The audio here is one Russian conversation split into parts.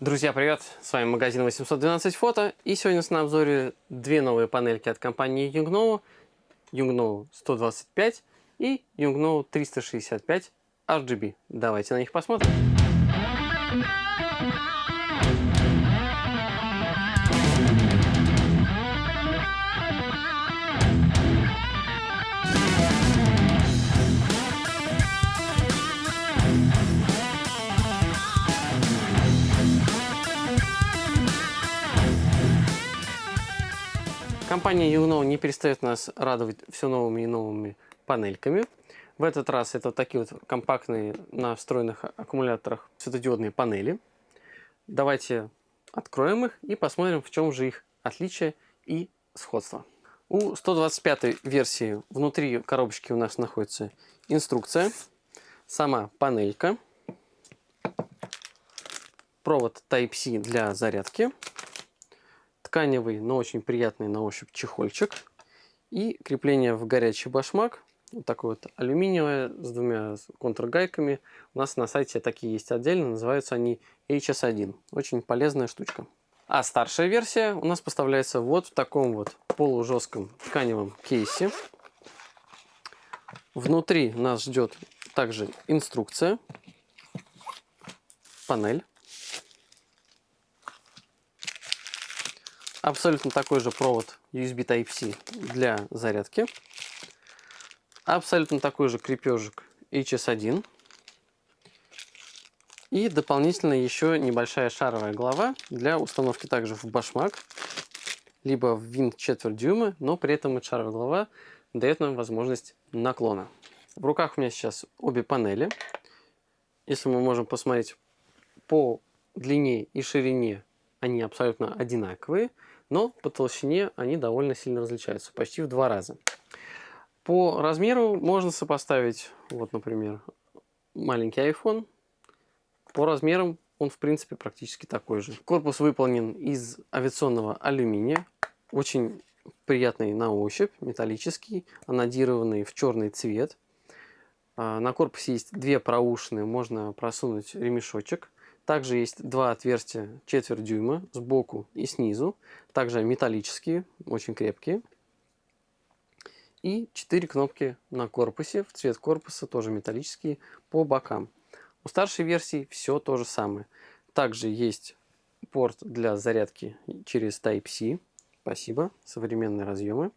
Друзья, привет! С вами магазин 812 фото. И сегодня нас на обзоре две новые панельки от компании Yungno. Yungno 125 и Yungno 365 RGB. Давайте на них посмотрим. Компания Югно не перестает нас радовать все новыми и новыми панельками. В этот раз это такие вот компактные на встроенных аккумуляторах светодиодные панели. Давайте откроем их и посмотрим, в чем же их отличие и сходство. У 125 версии внутри коробочки у нас находится инструкция, сама панелька, провод Type-C для зарядки, тканевый, но очень приятный на ощупь чехольчик. И крепление в горячий башмак. Вот такое вот алюминиевое с двумя контргайками. У нас на сайте такие есть отдельно. Называются они HS1. Очень полезная штучка. А старшая версия у нас поставляется вот в таком вот полужестком тканевом кейсе. Внутри нас ждет также инструкция, панель. Абсолютно такой же провод USB Type-C для зарядки. Абсолютно такой же крепежик HS1. И дополнительно еще небольшая шаровая голова для установки также в башмак, либо в винт четверть дюйма, но при этом эта шаровая голова дает нам возможность наклона. В руках у меня сейчас обе панели. Если мы можем посмотреть по длине и ширине, они абсолютно одинаковые но по толщине они довольно сильно различаются, почти в два раза. По размеру можно сопоставить, вот, например, маленький iPhone. По размерам он, в принципе, практически такой же. Корпус выполнен из авиационного алюминия, очень приятный на ощупь, металлический, анодированный в черный цвет. А, на корпусе есть две проушины, можно просунуть ремешочек. Также есть два отверстия четверть дюйма сбоку и снизу. Также металлические, очень крепкие. И четыре кнопки на корпусе. В цвет корпуса тоже металлические по бокам. У старшей версии все то же самое. Также есть порт для зарядки через Type-C. Спасибо. Современные разъемы.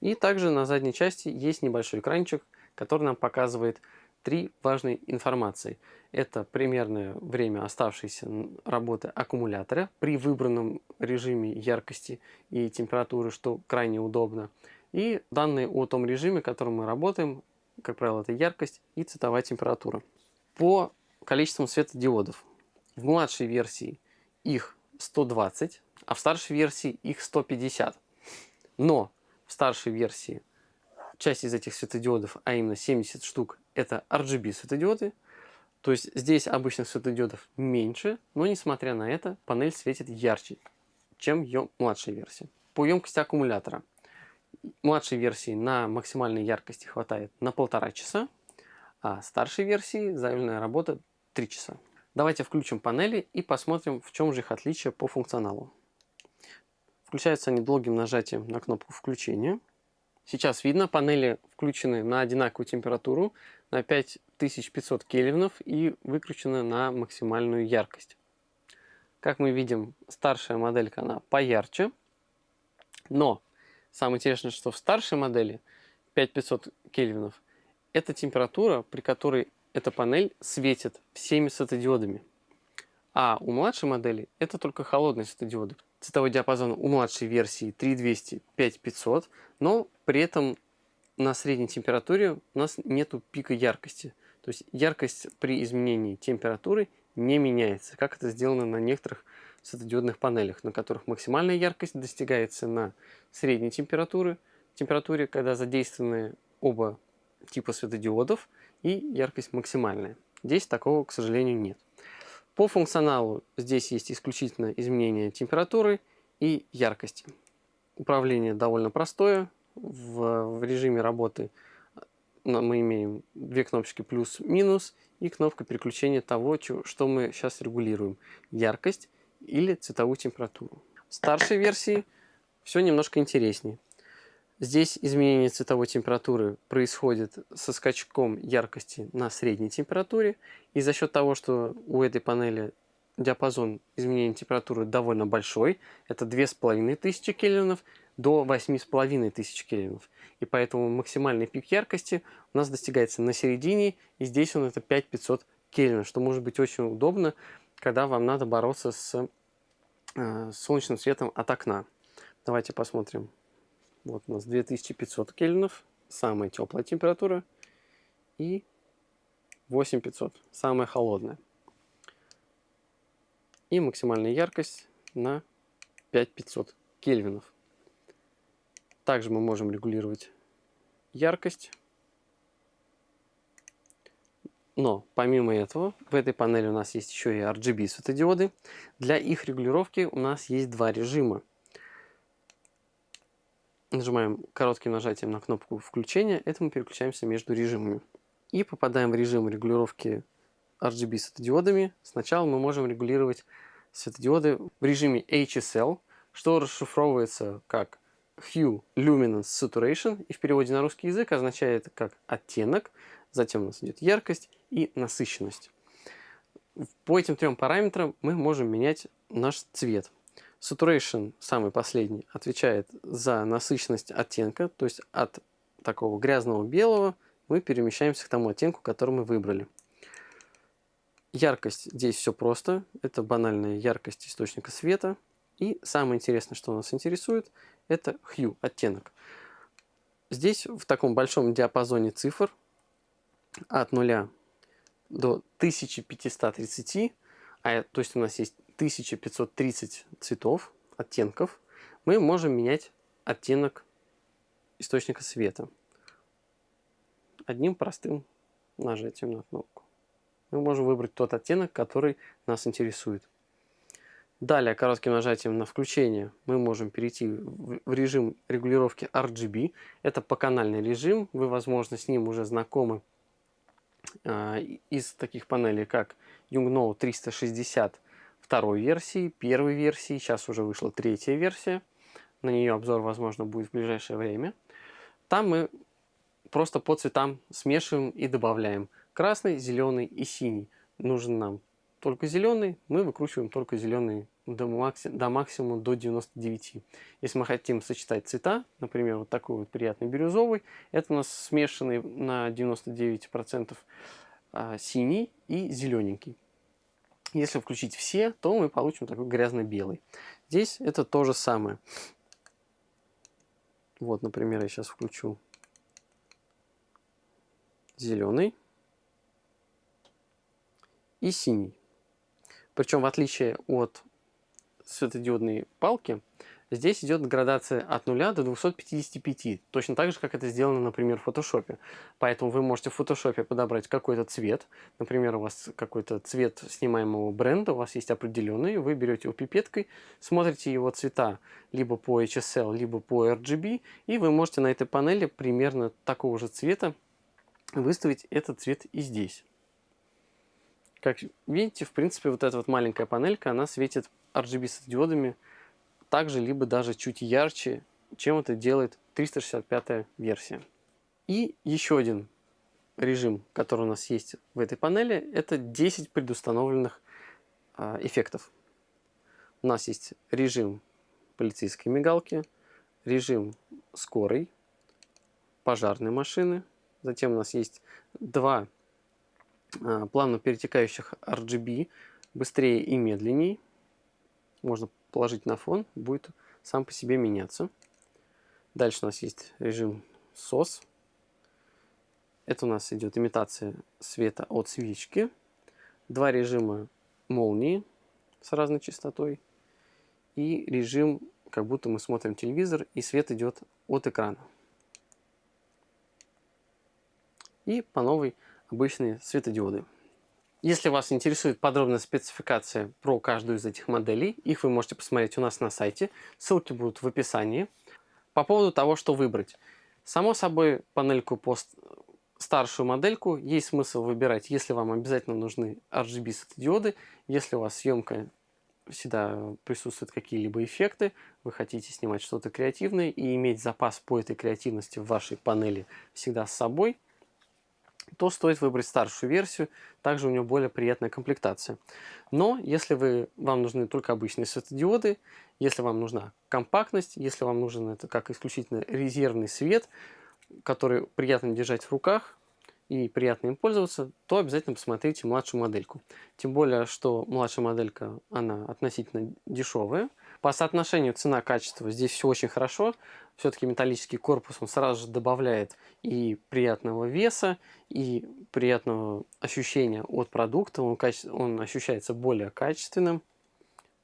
И также на задней части есть небольшой экранчик, который нам показывает три важной информации. Это примерное время оставшейся работы аккумулятора при выбранном режиме яркости и температуры, что крайне удобно. И данные о том режиме, в котором мы работаем, как правило, это яркость и цветовая температура. По количеству светодиодов. В младшей версии их 120, а в старшей версии их 150. Но в старшей версии часть из этих светодиодов, а именно 70 штук, это RGB светодиоды. То есть здесь обычных светодиодов меньше, но несмотря на это, панель светит ярче, чем ее младшая версия. По емкости аккумулятора. Младшей версии на максимальной яркости хватает на полтора часа, а старшей версии заявленная работа 3 часа. Давайте включим панели и посмотрим, в чем же их отличие по функционалу. Включаются они долгим нажатием на кнопку включения. Сейчас видно, панели включены на одинаковую температуру, на 5500 кельвинов и выкручены на максимальную яркость. Как мы видим, старшая моделька, она поярче. Но самое интересное, что в старшей модели 5500 кельвинов, это температура, при которой эта панель светит всеми светодиодами. А у младшей модели это только холодные светодиоды. Цветовой диапазон у младшей версии 3200-5500, но при этом на средней температуре у нас нет пика яркости. То есть яркость при изменении температуры не меняется, как это сделано на некоторых светодиодных панелях, на которых максимальная яркость достигается на средней температуре, температуре, когда задействованы оба типа светодиодов, и яркость максимальная. Здесь такого, к сожалению, нет. По функционалу здесь есть исключительно изменение температуры и яркости. Управление довольно простое. В, в режиме работы мы имеем две кнопочки плюс-минус и кнопка переключения того, что мы сейчас регулируем. Яркость или цветовую температуру. В старшей версии все немножко интереснее. Здесь изменение цветовой температуры происходит со скачком яркости на средней температуре. И за счет того, что у этой панели диапазон изменения температуры довольно большой, это 2500 кельвинов до 8500 кельвинов. И поэтому максимальный пик яркости у нас достигается на середине, и здесь он это 5500 кельвинов, что может быть очень удобно, когда вам надо бороться с э, солнечным светом от окна. Давайте посмотрим. Вот у нас 2500 кельвинов, самая теплая температура, и 8500, самая холодная. И максимальная яркость на 5500 кельвинов. Также мы можем регулировать яркость. Но помимо этого, в этой панели у нас есть еще и RGB светодиоды. Для их регулировки у нас есть два режима. Нажимаем коротким нажатием на кнопку включения, это мы переключаемся между режимами. И попадаем в режим регулировки RGB светодиодами. Сначала мы можем регулировать светодиоды в режиме HSL, что расшифровывается как Hue Luminance Saturation и в переводе на русский язык означает как оттенок, затем у нас идет яркость и насыщенность. По этим трем параметрам мы можем менять наш цвет. Saturation, самый последний, отвечает за насыщенность оттенка, то есть от такого грязного белого мы перемещаемся к тому оттенку, который мы выбрали. Яркость здесь все просто, это банальная яркость источника света. И самое интересное, что нас интересует, это hue, оттенок. Здесь в таком большом диапазоне цифр от 0 до 1530, а, то есть у нас есть 1530 цветов, оттенков, мы можем менять оттенок источника света одним простым нажатием на кнопку. Мы можем выбрать тот оттенок, который нас интересует. Далее, коротким нажатием на включение мы можем перейти в режим регулировки RGB. Это поканальный режим, вы, возможно, с ним уже знакомы э, из таких панелей, как Yungno 360 второй версии, первой версии, сейчас уже вышла третья версия. На нее обзор, возможно, будет в ближайшее время. Там мы просто по цветам смешиваем и добавляем красный, зеленый и синий. Нужен нам только зеленый, мы выкручиваем только зеленый до, макси до максимума до 99. Если мы хотим сочетать цвета, например, вот такой вот приятный бирюзовый, это у нас смешанный на 99% а, синий и зелененький. Если включить все, то мы получим такой грязно-белый. Здесь это то же самое. Вот, например, я сейчас включу зеленый и синий. Причем в отличие от светодиодной палки, здесь идет градация от 0 до 255, точно так же, как это сделано, например, в фотошопе. Поэтому вы можете в фотошопе подобрать какой-то цвет, например, у вас какой-то цвет снимаемого бренда, у вас есть определенный, вы берете его пипеткой, смотрите его цвета либо по HSL, либо по RGB, и вы можете на этой панели примерно такого же цвета выставить этот цвет и здесь. Как видите, в принципе, вот эта вот маленькая панелька, она светит RGB также, либо даже чуть ярче, чем это делает 365 версия. И еще один режим, который у нас есть в этой панели, это 10 предустановленных э, эффектов. У нас есть режим полицейской мигалки, режим скорой, пожарной машины. Затем у нас есть два а, плавно перетекающих RGB быстрее и медленнее. Можно положить на фон, будет сам по себе меняться. Дальше у нас есть режим SOS. Это у нас идет имитация света от свечки. Два режима молнии с разной частотой. И режим, как будто мы смотрим телевизор, и свет идет от экрана. И по новой обычные светодиоды. Если вас интересует подробная спецификация про каждую из этих моделей, их вы можете посмотреть у нас на сайте, ссылки будут в описании. По поводу того, что выбрать. Само собой, панельку по старшую модельку есть смысл выбирать, если вам обязательно нужны RGB светодиоды, если у вас съемка всегда присутствуют какие-либо эффекты, вы хотите снимать что-то креативное и иметь запас по этой креативности в вашей панели всегда с собой, то стоит выбрать старшую версию, также у нее более приятная комплектация. Но если вы, вам нужны только обычные светодиоды, если вам нужна компактность, если вам нужен это как исключительно резервный свет, который приятно держать в руках, и приятно им пользоваться, то обязательно посмотрите младшую модельку. Тем более, что младшая моделька, она относительно дешевая. По соотношению цена-качество здесь все очень хорошо. Все-таки металлический корпус, он сразу же добавляет и приятного веса, и приятного ощущения от продукта. Он, каче... он ощущается более качественным.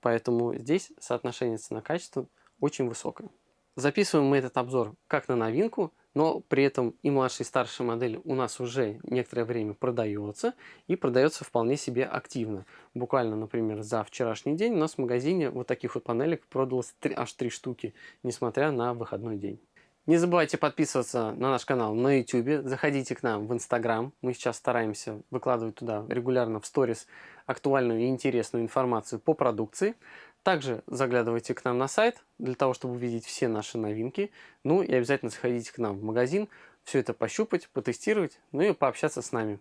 Поэтому здесь соотношение цена-качество очень высокое. Записываем мы этот обзор как на новинку, но при этом и младшая и старшая модель у нас уже некоторое время продается и продается вполне себе активно. Буквально, например, за вчерашний день у нас в магазине вот таких вот панелек продалось 3, аж 3 штуки, несмотря на выходной день. Не забывайте подписываться на наш канал на YouTube, заходите к нам в Instagram. Мы сейчас стараемся выкладывать туда регулярно в сторис актуальную и интересную информацию по продукции. Также заглядывайте к нам на сайт для того, чтобы увидеть все наши новинки. Ну и обязательно заходите к нам в магазин, все это пощупать, потестировать, ну и пообщаться с нами.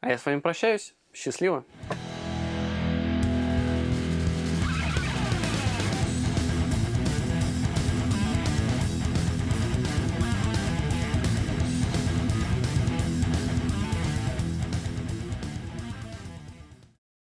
А я с вами прощаюсь. Счастливо!